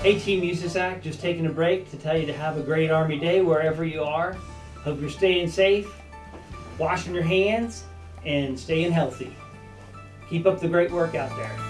Hey Team USASAC, just taking a break to tell you to have a great Army Day wherever you are. Hope you're staying safe, washing your hands, and staying healthy. Keep up the great work out there.